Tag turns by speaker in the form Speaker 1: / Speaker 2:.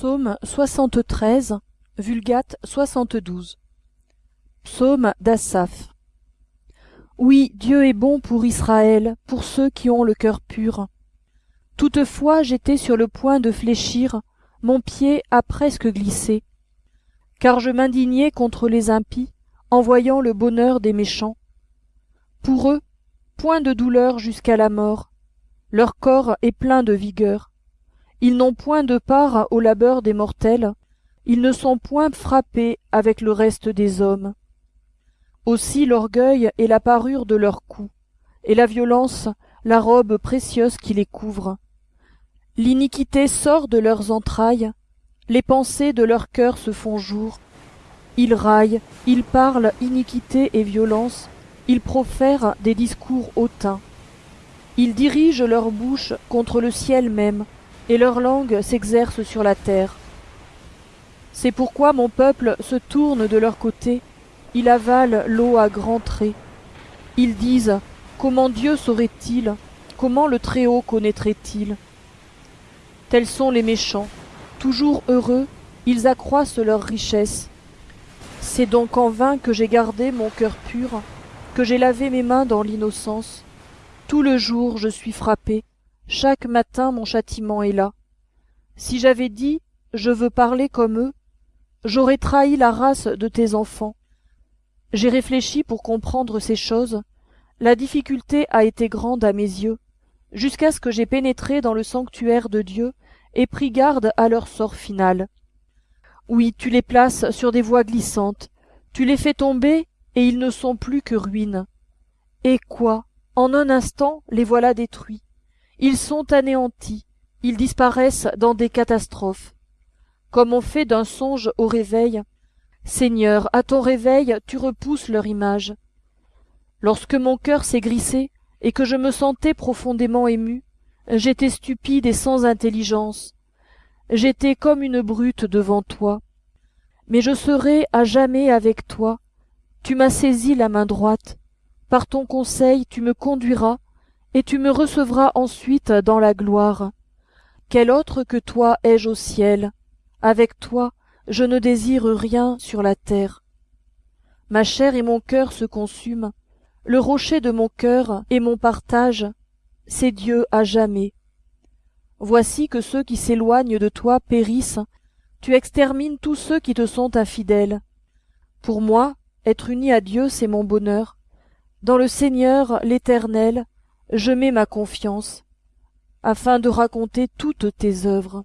Speaker 1: Psaume 73, Vulgate 72 Psaume d'Asaph Oui, Dieu est bon pour Israël, pour ceux qui ont le cœur pur. Toutefois j'étais sur le point de fléchir, mon pied a presque glissé. Car je m'indignais contre les impies, en voyant le bonheur des méchants. Pour eux, point de douleur jusqu'à la mort, leur corps est plein de vigueur ils n'ont point de part au labeur des mortels, ils ne sont point frappés avec le reste des hommes. Aussi l'orgueil est la parure de leur cou, et la violence la robe précieuse qui les couvre. L'iniquité sort de leurs entrailles, les pensées de leur cœur se font jour. Ils raillent, ils parlent iniquité et violence, ils profèrent des discours hautains. Ils dirigent leur bouche contre le ciel même, et leur langue s'exerce sur la terre. C'est pourquoi mon peuple se tourne de leur côté, il avale l'eau à grands traits. Ils disent Comment Dieu saurait-il? Comment le Très-Haut connaîtrait-il? Tels sont les méchants, toujours heureux, ils accroissent leur richesse. C'est donc en vain que j'ai gardé mon cœur pur, que j'ai lavé mes mains dans l'innocence. Tout le jour je suis frappé, chaque matin mon châtiment est là. Si j'avais dit Je veux parler comme eux, j'aurais trahi la race de tes enfants. J'ai réfléchi pour comprendre ces choses. La difficulté a été grande à mes yeux, jusqu'à ce que j'ai pénétré dans le sanctuaire de Dieu et pris garde à leur sort final. Oui, tu les places sur des voies glissantes, tu les fais tomber, et ils ne sont plus que ruines. Et quoi? En un instant, les voilà détruits. Ils sont anéantis, ils disparaissent dans des catastrophes. Comme on fait d'un songe au réveil, Seigneur, à ton réveil, tu repousses leur image. Lorsque mon cœur s'est grissé et que je me sentais profondément ému, j'étais stupide et sans intelligence. J'étais comme une brute devant toi. Mais je serai à jamais avec toi. Tu m'as saisi la main droite. Par ton conseil, tu me conduiras et tu me recevras ensuite dans la gloire. Quel autre que toi ai-je au ciel? Avec toi, je ne désire rien sur la terre. Ma chair et mon cœur se consument, le rocher de mon cœur et mon partage, c'est Dieu à jamais. Voici que ceux qui s'éloignent de toi périssent, tu extermines tous ceux qui te sont infidèles. Pour moi, être uni à Dieu, c'est mon bonheur. Dans le Seigneur, l'Éternel, je mets ma confiance, afin de raconter toutes tes œuvres.